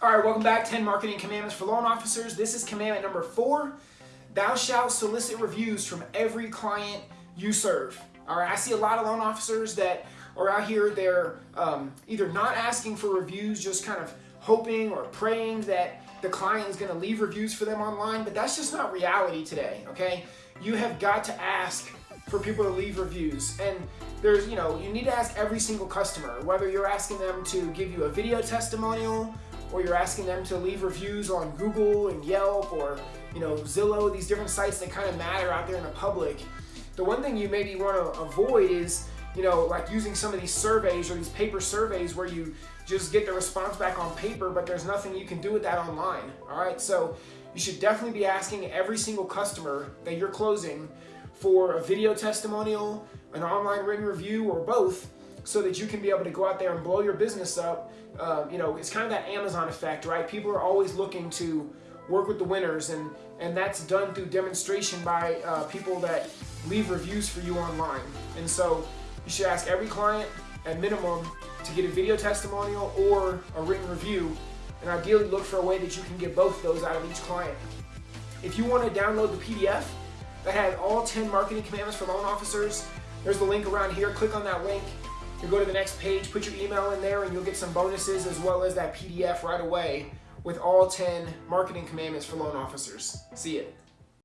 All right, welcome back. 10 Marketing Commandments for Loan Officers. This is commandment number four. Thou shalt solicit reviews from every client you serve. All right, I see a lot of loan officers that are out here, they're um, either not asking for reviews, just kind of hoping or praying that the client is going to leave reviews for them online, but that's just not reality today, okay? You have got to ask for people to leave reviews. And there's, you know, you need to ask every single customer, whether you're asking them to give you a video testimonial or you're asking them to leave reviews on Google and Yelp or, you know, Zillow, these different sites that kind of matter out there in the public. The one thing you maybe want to avoid is, you know, like using some of these surveys or these paper surveys where you just get the response back on paper, but there's nothing you can do with that online. All right, so you should definitely be asking every single customer that you're closing for a video testimonial, an online written review, or both, so that you can be able to go out there and blow your business up. Um, you know, it's kind of that Amazon effect, right? People are always looking to work with the winners, and and that's done through demonstration by uh, people that leave reviews for you online. And so you should ask every client at minimum to get a video testimonial or a written review, and ideally look for a way that you can get both those out of each client. If you want to download the PDF that has all 10 marketing commandments for loan officers, there's the link around here. Click on that link. You go to the next page, put your email in there, and you'll get some bonuses as well as that PDF right away with all 10 marketing commandments for loan officers. See it.